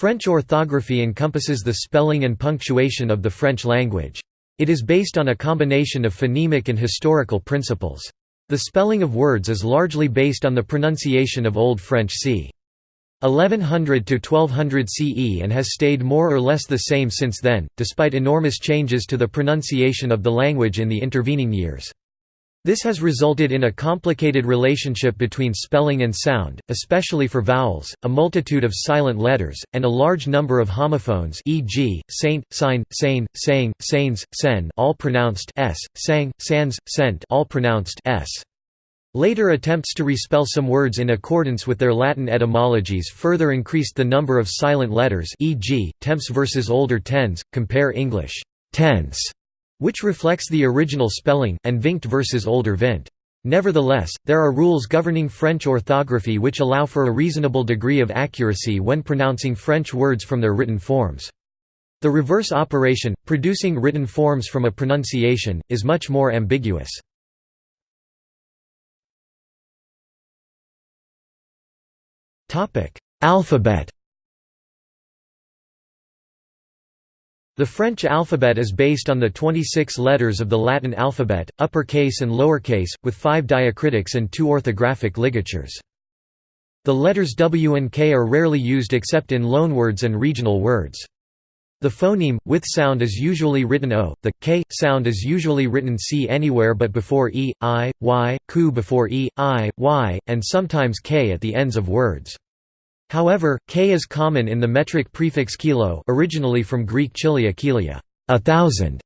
French orthography encompasses the spelling and punctuation of the French language. It is based on a combination of phonemic and historical principles. The spelling of words is largely based on the pronunciation of Old French c. 1100 to 1200 CE and has stayed more or less the same since then, despite enormous changes to the pronunciation of the language in the intervening years. This has resulted in a complicated relationship between spelling and sound, especially for vowels, a multitude of silent letters, and a large number of homophones e.g., saint, sign, sane, saying, sanes, sen all pronounced s, sang, sans, sent all pronounced s. Later attempts to respell some words in accordance with their Latin etymologies further increased the number of silent letters e.g., temps versus older tens, compare English tense, which reflects the original spelling, and vinct versus older vint. Nevertheless, there are rules governing French orthography which allow for a reasonable degree of accuracy when pronouncing French words from their written forms. The reverse operation, producing written forms from a pronunciation, is much more ambiguous. Alphabet The French alphabet is based on the 26 letters of the Latin alphabet, uppercase and lowercase, with five diacritics and two orthographic ligatures. The letters W and K are rarely used except in loanwords and regional words. The phoneme, with sound is usually written O, the, K, sound is usually written C anywhere but before E, I, Y, Ku before E, I, Y, and sometimes K at the ends of words. However, K is common in the metric prefix kilo originally from Greek chilia kilia, a thousand,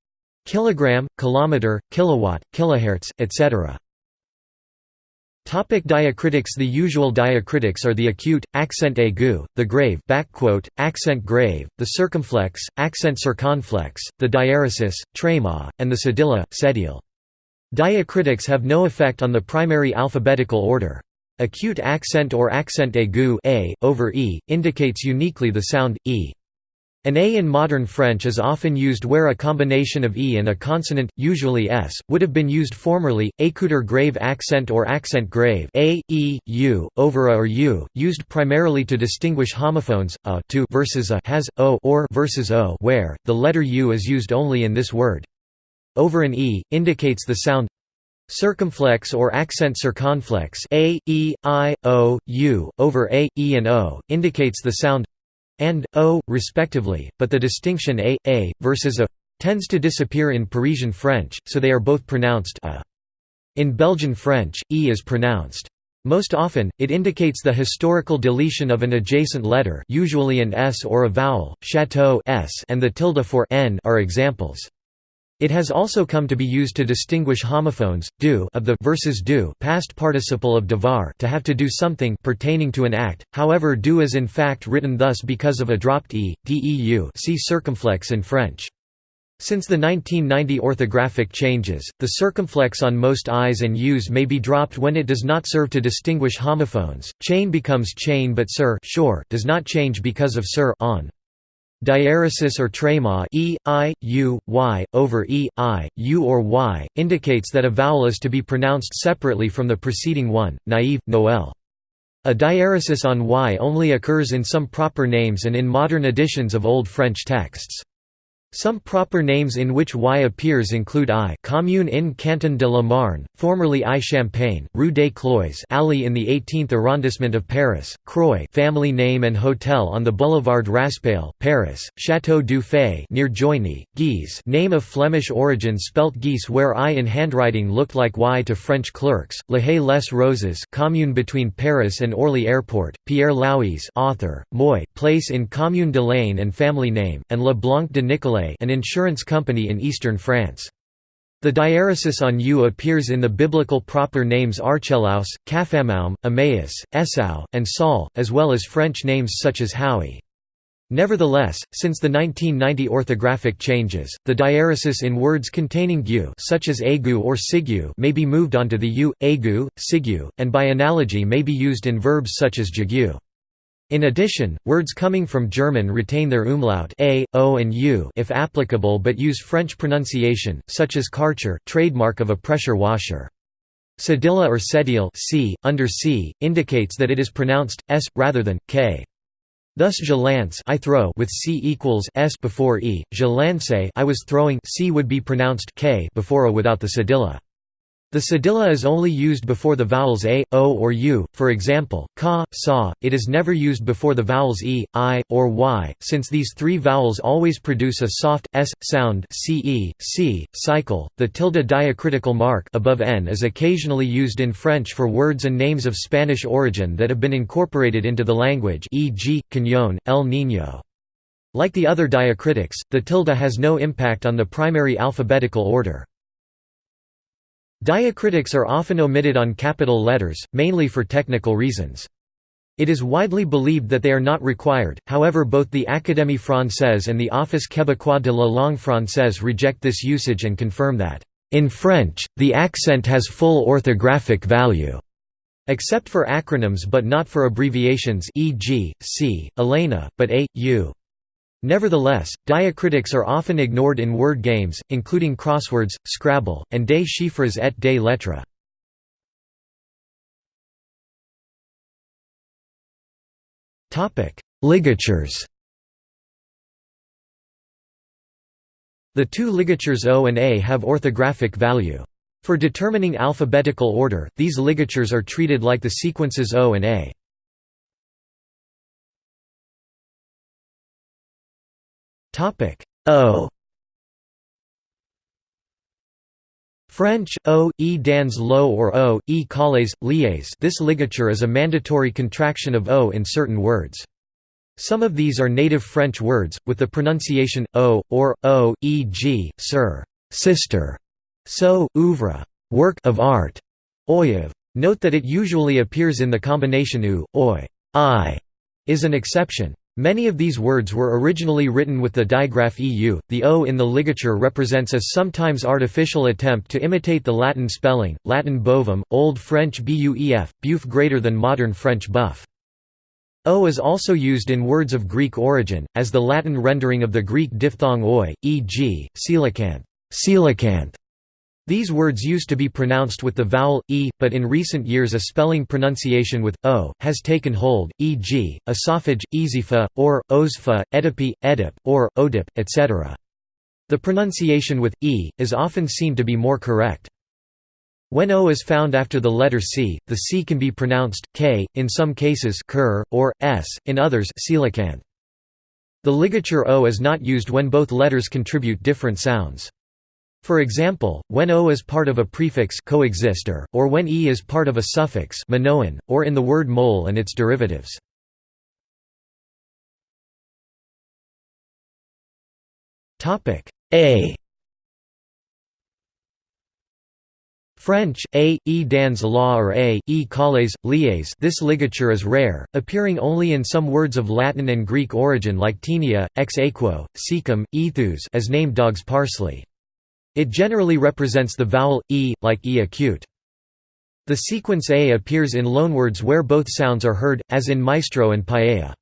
kilogram, kilometer, kilowatt, kilohertz, etc. Topic diacritics The usual diacritics are the acute, accent aigu, the grave backquote, accent grave, the circumflex, accent circonflexe, the diaeresis, tréma, and the cedilla, cedille. Diacritics have no effect on the primary alphabetical order. Acute accent or accent aigu a, over e, indicates uniquely the sound, e. An A in modern French is often used where a combination of E and a consonant, usually S, would have been used formerly. Écouteur grave accent or accent grave A, E, U, over A or U, used primarily to distinguish homophones, a to versus a has, o or versus o where, the letter U is used only in this word. Over an E, indicates the sound Circumflex or accent circonflexe a, e, i, o, u, over a, e and o, indicates the sound and o, respectively, but the distinction a, a, versus a tends to disappear in Parisian French, so they are both pronounced a. In Belgian French, e is pronounced. Most often, it indicates the historical deletion of an adjacent letter usually an s or a vowel, chateau s and the tilde for n are examples. It has also come to be used to distinguish homophones, do of the versus do past participle of devoir to have to do something pertaining to an act. However, do is in fact written thus because of a dropped e, deu. See circumflex in French. Since the 1990 orthographic changes, the circumflex on most i's and u's may be dropped when it does not serve to distinguish homophones. Chain becomes chain, but sir sure does not change because of sir on. Diaeresis or tréma e, i, u, y, over e, i, u or y, indicates that a vowel is to be pronounced separately from the preceding one, naive, noel. A diaeresis on y only occurs in some proper names and in modern editions of Old French texts. Some proper names in which Y appears include I commune in Canton de la Marne, formerly I Champagne, Rue des Clois alley in the 18th arrondissement of Paris, Croix family name and hotel on the boulevard Raspail, Paris, Château du Fay near Joigny, Guise name of Flemish origin spelt Geese where I in handwriting looked like Y to French clerks, La Haye les Roses commune between Paris and Orly Airport, Pierre Louys author, Moy place in Commune de Lane and family name, and Le Blanc de Nicolet an insurance company in eastern France. The diaeresis on U appears in the biblical proper names Archelaus, Capharnaum, Emmaus, Esau, and Saul, as well as French names such as Haüy. Nevertheless, since the 1990 orthographic changes, the diaeresis in words containing gu such as agu or sigu may be moved onto the u, agu, sigu, and by analogy may be used in verbs such as jagu. In addition, words coming from German retain their umlaut a, o and u if applicable but use French pronunciation, such as Karcher trademark of a pressure washer. Cedilla or cedille c, under c, indicates that it is pronounced, s, rather than, k. Thus je lance I throw with c equals s before e, je lancé I was throwing c would be pronounced k before a without the cedilla. The cedilla is only used before the vowels a, o or u, for example, ka, sa, it is never used before the vowels e, i, or y, since these three vowels always produce a soft, s, sound ce, c, cycle. The tilde diacritical mark above n is occasionally used in French for words and names of Spanish origin that have been incorporated into the language e.g., Cañón, El Niño. Like the other diacritics, the tilde has no impact on the primary alphabetical order. Diacritics are often omitted on capital letters, mainly for technical reasons. It is widely believed that they are not required, however both the Académie française and the Office québécois de la langue française reject this usage and confirm that, "...in French, the accent has full orthographic value." except for acronyms but not for abbreviations e.g., c, Elena, but a, u. Nevertheless, diacritics are often ignored in word games, including crosswords, Scrabble, and des chiffres et des lettres. Ligatures The two ligatures O and A have orthographic value. For determining alphabetical order, these ligatures are treated like the sequences O and A. Topic O French, O, E dans lo or O, E calles, lies this ligature is a mandatory contraction of O in certain words. Some of these are native French words, with the pronunciation, O, or, O, e.g., sir, sister, so, ouvre, work of art, oyev. Note that it usually appears in the combination u, oi, I, is an exception. Many of these words were originally written with the digraph EU. The O in the ligature represents a sometimes artificial attempt to imitate the Latin spelling, Latin bovum, Old French buef, buf greater than modern French buff. O is also used in words of Greek origin, as the Latin rendering of the Greek diphthong oi, e.g., coelacanth, these words used to be pronounced with the vowel, e, but in recent years a spelling pronunciation with, o, has taken hold, e.g., oesophague, easipha, or, osfa, edipi, edip, or, odip, etc. The pronunciation with, e, is often seen to be more correct. When o is found after the letter c, the c can be pronounced, k, in some cases cur, or, s, in others. The ligature o is not used when both letters contribute different sounds. For example, when o is part of a prefix coexister, or when e is part of a suffix minoan, or in the word mole and its derivatives. A French, a, e dans la or a, e calles, lies this ligature is rare, appearing only in some words of Latin and Greek origin like tenia, ex aequo, secum, ethus as named dogs parsley. It generally represents the vowel, e, like e acute. The sequence a appears in loanwords where both sounds are heard, as in maestro and paella.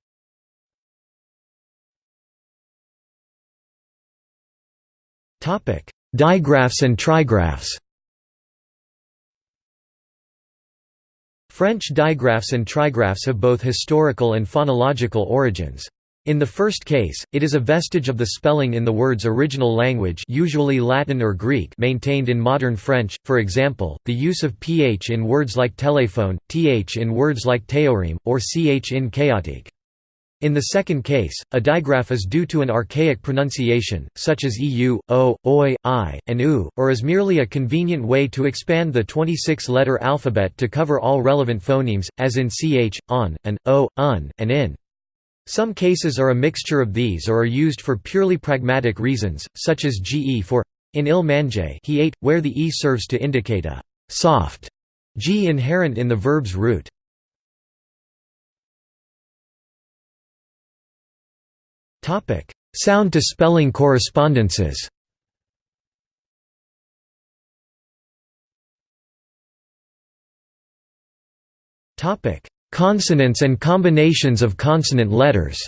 Digraphs and trigraphs French digraphs and trigraphs have both historical and phonological origins. In the first case, it is a vestige of the spelling in the word's original language usually Latin or Greek maintained in modern French, for example, the use of ph in words like téléphone, th in words like théorème, or ch in chaotique. In the second case, a digraph is due to an archaic pronunciation, such as eu, o, oi, i, and u, or is merely a convenient way to expand the 26-letter alphabet to cover all relevant phonemes, as in ch, on, and, o, un, and in. Some cases are a mixture of these or are used for purely pragmatic reasons, such as ge for in il mange he ate, where the e serves to indicate a soft g inherent in the verb's root. Sound to spelling correspondences Topic: Consonants and combinations of consonant letters.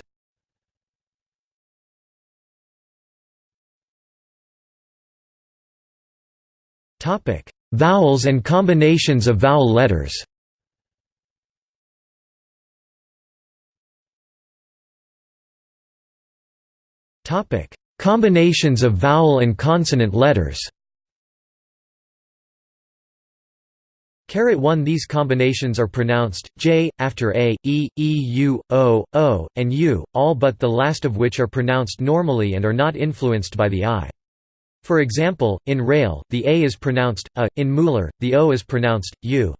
Vowels and combinations of vowel letters. Combinations of vowel and consonant letters Caret 1 These combinations are pronounced, j, after a, e, e, u, o, o, and u, all but the last of which are pronounced normally and are not influenced by the i. For example, in rail, the a is pronounced a, in muller, the o is pronounced u.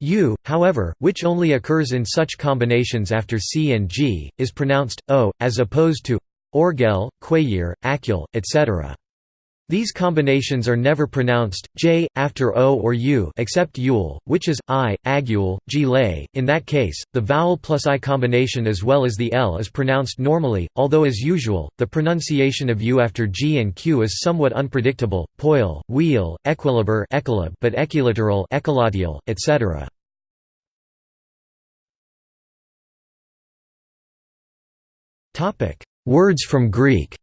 u, however, which only occurs in such combinations after c and g, is pronounced o, as opposed to orgel, quayir, acul, etc. These combinations are never pronounced j after o or u except yule, which is i, agule, g lay. In that case, the vowel plus i combination as well as the l is pronounced normally, although as usual, the pronunciation of u after g and q is somewhat unpredictable. Poil, wheel, equilibre, but equiliteral, equilatial, etc. Topic: Words from Greek.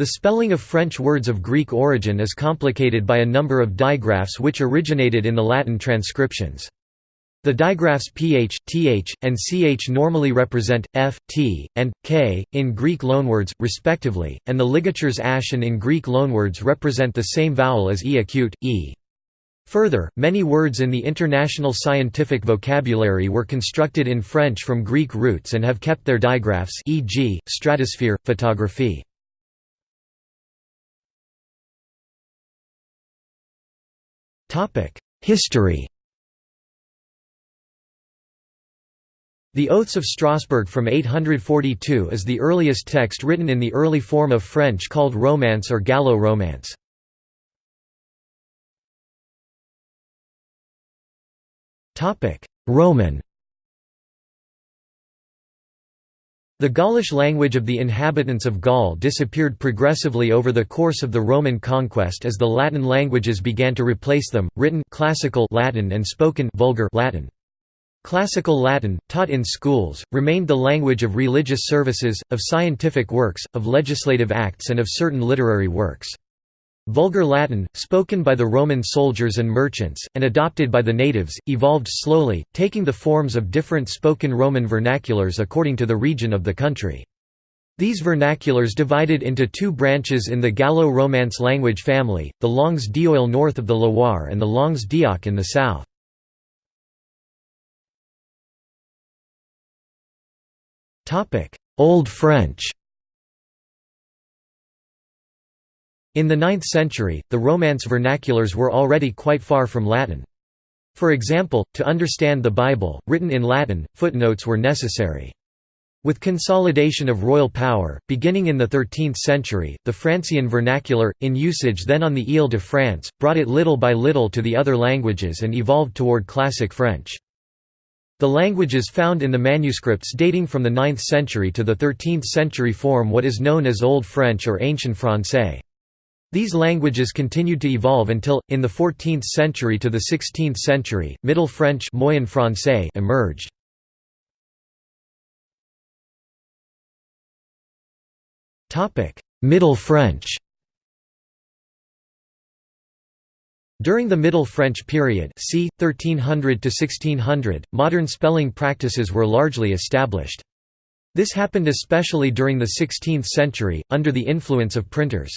The spelling of French words of Greek origin is complicated by a number of digraphs which originated in the Latin transcriptions. The digraphs ph, th, and ch normally represent f, t, and k, in Greek loanwords, respectively, and the ligatures ash and in Greek loanwords represent the same vowel as e acute, e. Further, many words in the international scientific vocabulary were constructed in French from Greek roots and have kept their digraphs e.g., stratosphere, photography. History The Oaths of Strasbourg from 842 is the earliest text written in the early form of French called Romance or Gallo-Romance. Roman The Gaulish language of the inhabitants of Gaul disappeared progressively over the course of the Roman conquest as the Latin languages began to replace them, written classical Latin and spoken vulgar Latin. Classical Latin, taught in schools, remained the language of religious services, of scientific works, of legislative acts and of certain literary works. Vulgar Latin, spoken by the Roman soldiers and merchants, and adopted by the natives, evolved slowly, taking the forms of different spoken Roman vernaculars according to the region of the country. These vernaculars divided into two branches in the Gallo-Romance language family, the Langues d'Oil north of the Loire and the Langues d'Oc in the south. Old French In the 9th century, the Romance vernaculars were already quite far from Latin. For example, to understand the Bible, written in Latin, footnotes were necessary. With consolidation of royal power, beginning in the 13th century, the Francian vernacular, in usage then on the Ile de France, brought it little by little to the other languages and evolved toward Classic French. The languages found in the manuscripts dating from the 9th century to the 13th century form what is known as Old French or Ancient Francais. These languages continued to evolve until, in the 14th century to the 16th century, Middle French Moyen Francais emerged. Middle French During the Middle French period c. 1300 to 1600, modern spelling practices were largely established. This happened especially during the 16th century, under the influence of printers.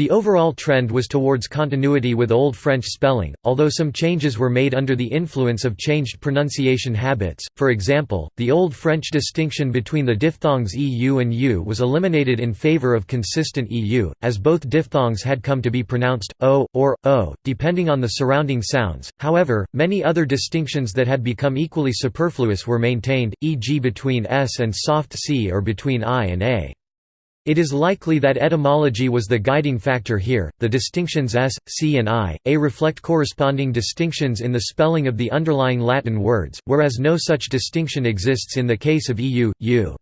The overall trend was towards continuity with Old French spelling, although some changes were made under the influence of changed pronunciation habits. For example, the Old French distinction between the diphthongs eu and u was eliminated in favor of consistent eu, as both diphthongs had come to be pronounced o or o, depending on the surrounding sounds. However, many other distinctions that had become equally superfluous were maintained, e.g., between s and soft c or between i and a. It is likely that etymology was the guiding factor here. The distinctions s, c, and i, a reflect corresponding distinctions in the spelling of the underlying Latin words, whereas no such distinction exists in the case of eu, u.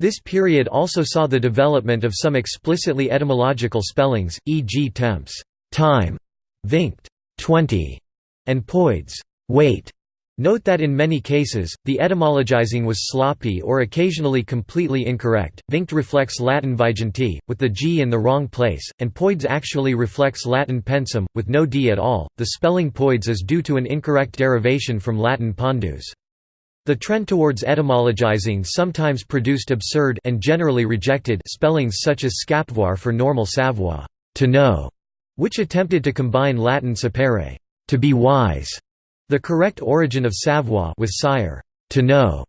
This period also saw the development of some explicitly etymological spellings, e.g. temps, time, vinct, 20, and poids, weight. Note that in many cases, the etymologizing was sloppy or occasionally completely incorrect. Vinct reflects Latin viginti, with the G in the wrong place, and poids actually reflects Latin pensum, with no D at all. The spelling poids is due to an incorrect derivation from Latin pondus. The trend towards etymologizing sometimes produced absurd and generally rejected spellings such as scapvoir for normal savoir to know", which attempted to combine Latin sapere to be wise". The correct origin of savoir was sire to know".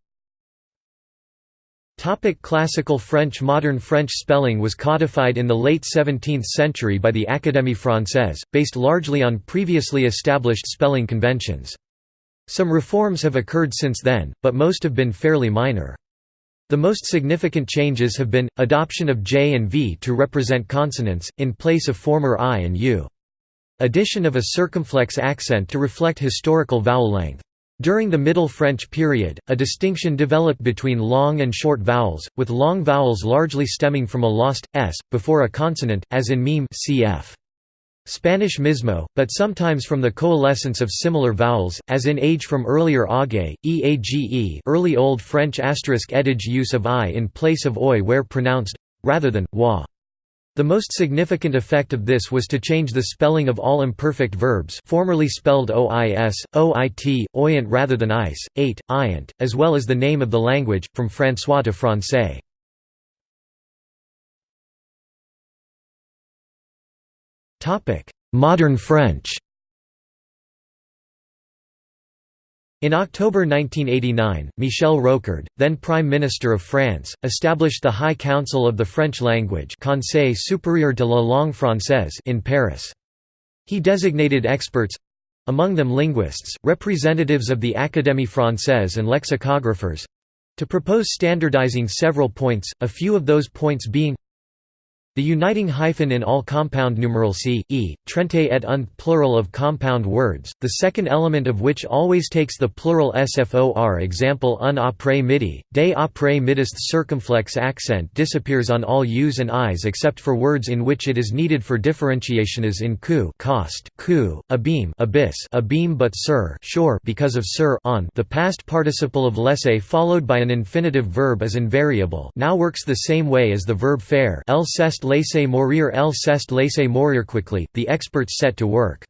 Topic classical French Modern French spelling was codified in the late 17th century by the Académie française, based largely on previously established spelling conventions. Some reforms have occurred since then, but most have been fairly minor. The most significant changes have been, adoption of J and V to represent consonants, in place of former I and U. Addition of a circumflex accent to reflect historical vowel length. During the Middle French period, a distinction developed between long and short vowels, with long vowels largely stemming from a lost s before a consonant, as in meme cf. Spanish mismo, but sometimes from the coalescence of similar vowels, as in age from earlier age, eage early Old French asterisk use of i in place of oi where pronounced rather than wa. The most significant effect of this was to change the spelling of all imperfect verbs formerly spelled ois, oit, oyant rather than ice, ate, iant, as well as the name of the language, from François to Francais. Modern French In October 1989, Michel Rocard, then Prime Minister of France, established the High Council of the French Language Conseil supérieur de la langue française in Paris. He designated experts—among them linguists, representatives of the Académie française and lexicographers—to propose standardizing several points, a few of those points being the uniting hyphen in all compound numeral c, e, trente et un plural of compound words, the second element of which always takes the plural sfor example un après midi, des après midist circumflex accent disappears on all u's and i's except for words in which it is needed for differentiation as in coup cost, coup, abeam abyss abeam but sur shore because of sur on. The past participle of laisser followed by an infinitive verb is invariable now works the same way as the verb faire el cest laisser mourir el cest laisser mourir quickly, the experts set to work.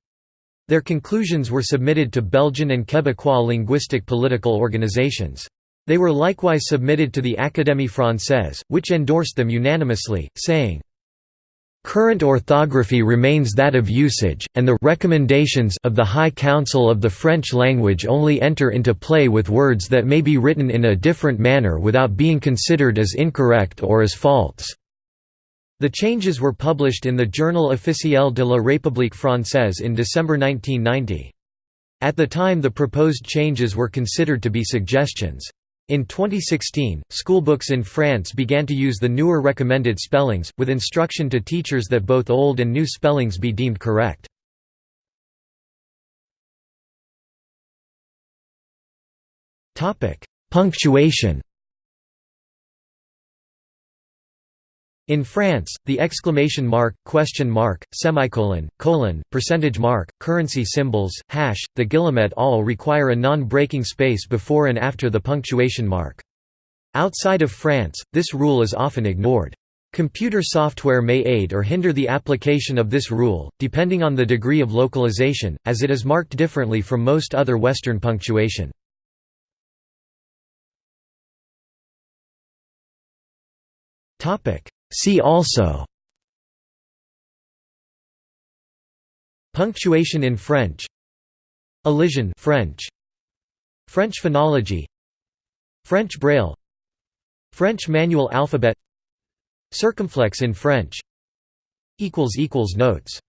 Their conclusions were submitted to Belgian and Quebecois linguistic political organizations. They were likewise submitted to the Académie française, which endorsed them unanimously, saying, Current orthography remains that of usage, and the recommendations of the High Council of the French language only enter into play with words that may be written in a different manner without being considered as incorrect or as false. The changes were published in the Journal officiel de la République française in December 1990. At the time the proposed changes were considered to be suggestions. In 2016, schoolbooks in France began to use the newer recommended spellings, with instruction to teachers that both old and new spellings be deemed correct. Punctuation In France, the exclamation mark, question mark, semicolon, colon, percentage mark, currency symbols, hash, the guillemet all require a non-breaking space before and after the punctuation mark. Outside of France, this rule is often ignored. Computer software may aid or hinder the application of this rule, depending on the degree of localization, as it is marked differently from most other Western punctuation. Topic: See also Punctuation in French Elision French French phonology French Braille French manual alphabet Circumflex in French Notes